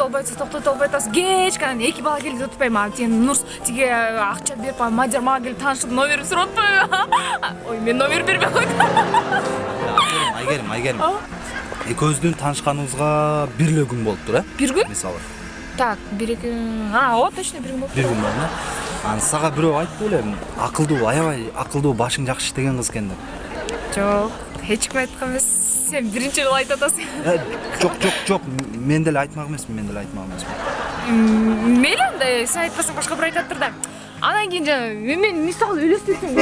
токтото албай атасыз кечке анан эки бала келди деп атпайбы мага тиги нурс тиги акча берип мадияр мага келип таанышып номерин сурап атпайбы ой мен номер бербей койдум айгерим айгерим. Экөөбүздүн таанышканыбызга бир эле күн болуптур э? Бир күн? Мисалы. Так бир эки а ооба точно бир күн болуптур бир күн болду э анан сага бирөө айтты беле акылдуу аябай акылдуу башың жакшы иштеген кыз экен деп. Жок эч ким айткан эмес. Сен биринчи жолу айтып атасың Э, жок жок жок мен деле айтмак эмесмин мен деле айтмак эмесмин мейли анда сен айтпасаң башка бир айтаттыр да анан кийин жана мен мисалы элестетсем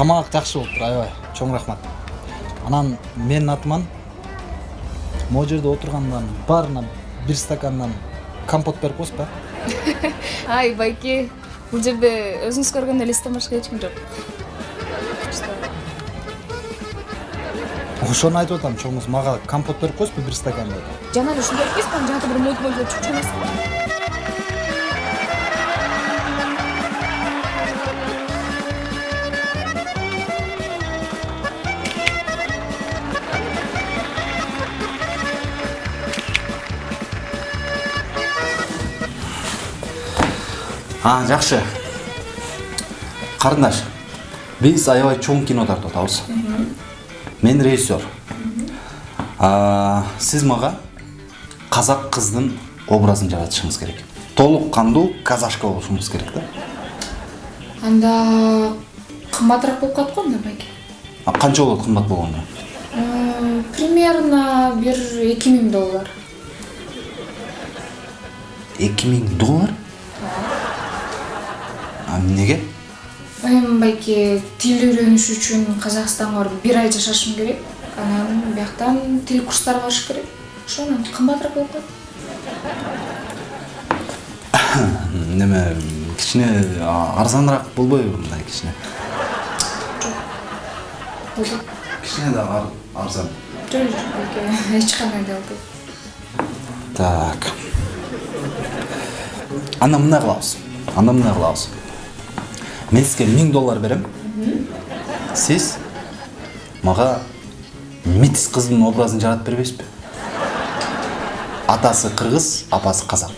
тамак жакшы болуптур аябай. Чоң рахмат. Анан менин атыман могу жерде отургандан баарына бир стакандан компот берип коесузбу э ай байке бул жерде өзүңүз көргөн элестен башка эч ким жок. Ошону айтып атам чоң кыз мага компот берип коесузбу бир стакан деп жана эле ушундай эмеспи анан жанагы бир мойт мойт чукчу эмеспи а жакшы карындаш биз аябай чоң кино тартып атабыз мен режиссер. А, сиз мага казак кыздын образын жаратышыңыз керек. Толук кандуу казашка болушуңуз керек да анда кымбатыраак болуп калат го анда байке А, канча болот кымбат болгондо примерно бир эки миң доллар. Эки миң доллар? А эмнеге эми байке тил үйрөнүш үчүн казакстанга барып бир ай жашашым керек. Анан бияктан тил курстарына барыш керек. Ошондон кымбатыраак болуп калат. Неме кичине арзаныраак болбойбу мындай кичине? Болот кичине да ар- арзан. Жок жок байке эч кандай да болбойт так. Анда мындай кылабыз. Анда мындай кылабыз. Мен сизге миң доллар берем. Сиз мага митис кыздын образын жаратып бербейсизби? Атасы кыргыз апасы казак.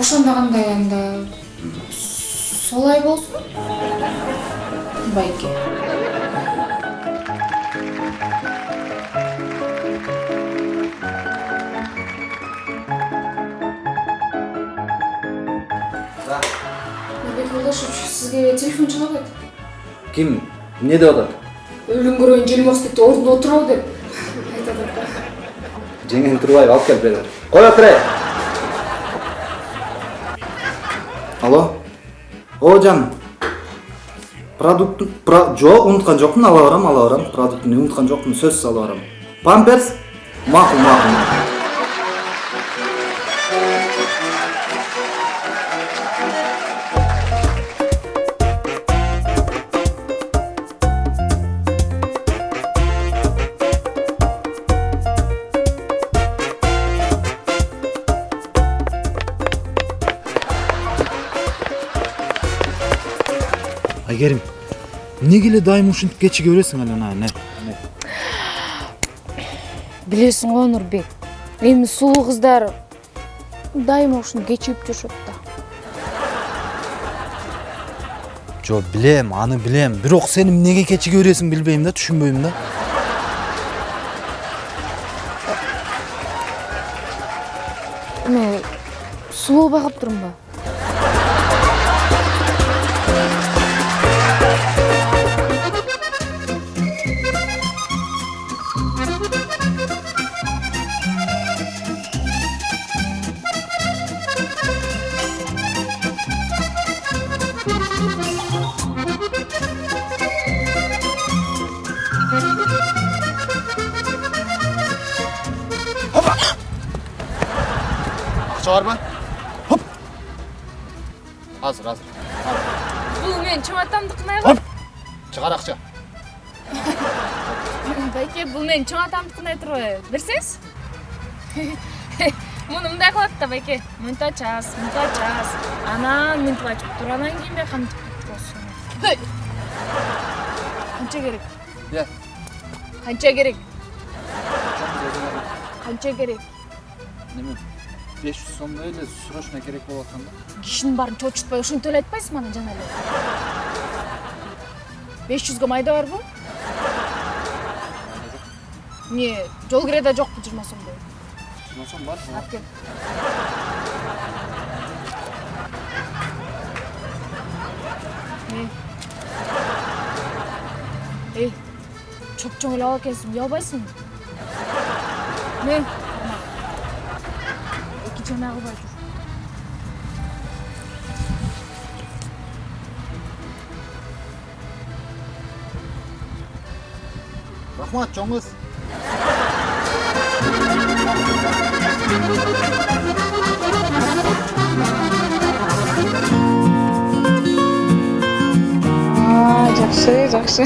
Ошондо кандай анда? Солай болсун. Байке. Бек Жолдашевич, сизге телефон чалып атат. ким эмне деп атат Өлүм көргөн желмостикти ордунда отурабы деп. Айтып атат. жеңең турбаева алып кел бери кой отур алло? О жан. Продукт про... жок унуткан жокмун ала барам ала барам продуктуну унуткан жокмун сөзсүз ала барам памперс? Макул макул айгерим эмнеге эле дайыма ушинтип кечиге бересиң эле ана не Билесиң го Нурбек. Эми сулуу кыздар дайыма ушуну кечигип жүрүшөт да. жо билем аны билем бирок сен эмнеге кечиге бересиң билбейм да түшүнбөйм да Эми сулуу турумбу? акча барбы азыр азыр бул менин чоң айбы чыгар акча байке бул менин чоң атамдыкын айтып турбайбы берсеңиз муну мындай кылат да байке мынтип ачасыз мынтип ачасыз анан мынтип ачып туруп анан кийин бияка мынтип болсун канча керек е канча керек канча керек неме беш жүз сомдой эле срочно керек болуп аткан да. Кишинин баарын чочутпай ушинтип эле айтпайсызбы анан жана эле беш жүзгө майда барбы эмне жол киреде жокпу жыйырма сомдой жыйырма сом бар алып кел эй эй чоп чоң эле ала экенсиң уялбайсыңбы мен кылбай тур рахмат чоң кыз жакшы жакшы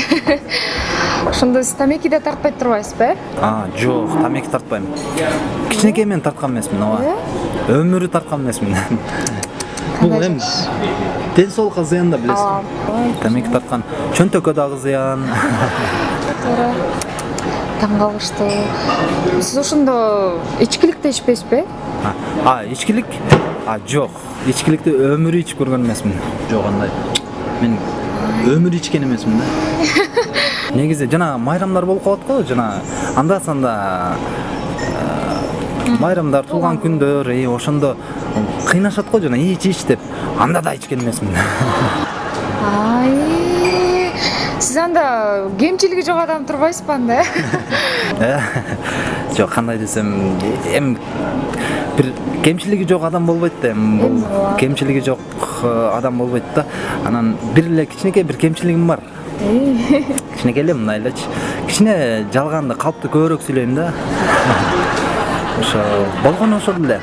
ошондо сиз тамеки да тартпай турбайсызбы э а жок тамеки тартпайм кичинекей мен тарткан эмесмин ооба өмүрү тарткан эмесмин бул эми ден соолукка зыян да билесиз тамеки тарткан чөнтөккө дагы зыян туура таң калыштуу сиз ошондо ичкиликти ичпейсизби э А, а ичкилик? А жок ичкиликти өмүрү ичип көргөн эмесмин жок андай. Мен өмүрү ичкен эмесмин да. негизи жана майрамдар болуп калат го жана анда санда э, майрамдар туулган күндөр и ошондо кыйнашат го жана ич ич деп анда да ичкен эмесмин. Ай сиз анда кемчилиги жок адам турбайсызбы анда э? Э, жок кандай десем эми бир кемчилиги жок адам болбойт да эми бул кемчилиги жок э, адам болбойт да. Анан бир эле кичинекей бир кемчилигим бар. кичинекей эле мындай элечи кичине жалганды калыптуу көбүрөөк сүйлөйм да. Ошо болгону ошол эле.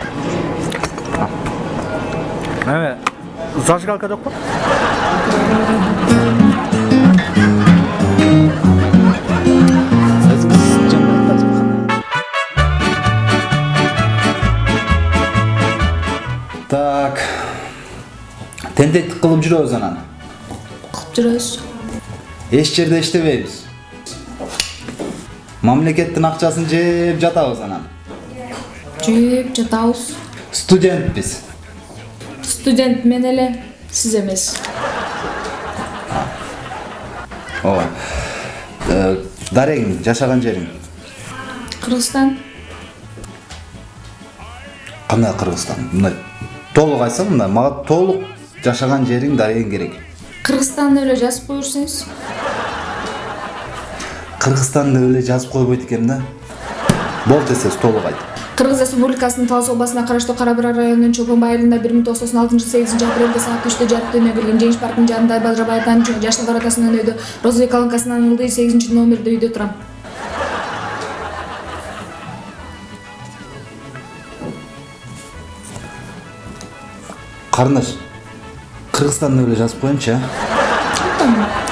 Эме зажигалка жокпу так. Тентектик кылып жүрөбүз анан? Кылып жүрөбүз. Эч жерде иштебейбиз мамлекеттин акчасын жеп жатабыз анан жеп жатабыз студентпиз студент мен эле сиз эмес ооба дарегиң жашаган жериң кыргызстан кандай кыргызстан мындай толук айтсаң мындай мага толук жашаган жериң дарегиң керек кыргызстан деп эле жазып кое берсеңиз кыргызстан деп эле жазып койбойт экен да. Болду десеңиз толук айт. Кыргыз республикасынын талас областына караштуу кара бура районунун чолпон айылында бир миң тогуз жүз токсон алтынчы сегизинчи апрелде саат үчтө жарык дүнүйөгө келген жеңиш паркынын жанында бажабай атанын жаштар атасынын өйдө розовый колонкасынан ылдый сегизинчи номерде үйдө турам. Карындаш кыргызстан деп эле жазып коеюнчу э